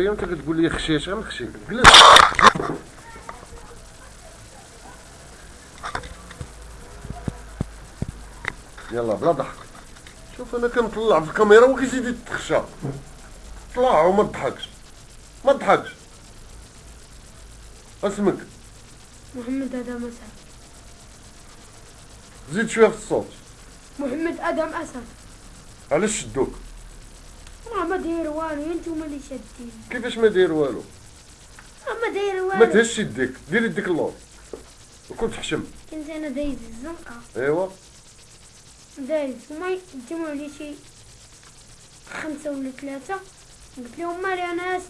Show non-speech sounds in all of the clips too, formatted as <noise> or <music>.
انت كتقول لي خشيش غنخشي جلس يلا بلا ضحك. شوف أنا كنطلع في الكاميرا وكيزيد يتخشى طلع وما تضحكش. ما تضحكش. اسمك. محمد آدم أسد. زيد شوية في الصوت. محمد آدم أسد. علاش شدوك؟ ما داير والو انتوما اللي شادين. كيفاش ما داير والو؟ راه ما داير ما والو تهش يديك دير يديك اللور. وكنت تحشم. كنت أنا دايز الزنقة. أيوا. دايز. وما يجمعوا لي شي خمسة ولا ثلاثة. قلت لهم مالي أنا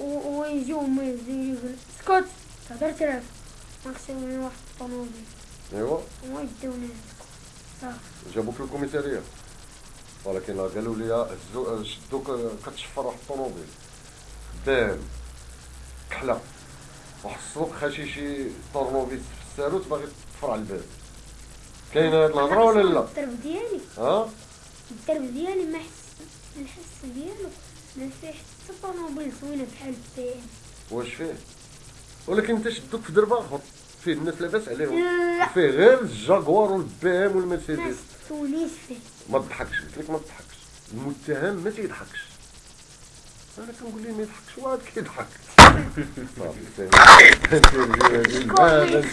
و- ويجيو هما يزيدوا يقول اسكت تهدر تراف ما خسروني واحد الطوموبيل. أيوا. وما يدوني صافي. جابوك للكوميسارية. ولكن قالوا لي شدوك كتشفر واحد الطوموبيل. دام كحلة. واحد السوق خاشي شي في الساروت باغي تفرع الباب. كاينة هاد الهضرة ولا لا؟ الدرب ديالي. ها؟ الدرب ديالي ما حس الحس ديالو. ما فيه حتى طوموبيل زوينة بحال ام واش فيه؟ ولكن انت شدوك في درب اخر فيه الناس لاباس عليهم. فيه غير الجاكوار والبي ام والمرسيدس ما تضحكش. قلت لك ما تضحكش. المتهم ما تيضحكش. أنا كنقول ليه ما يضحكش؟ واحد كيضحك. <laughs>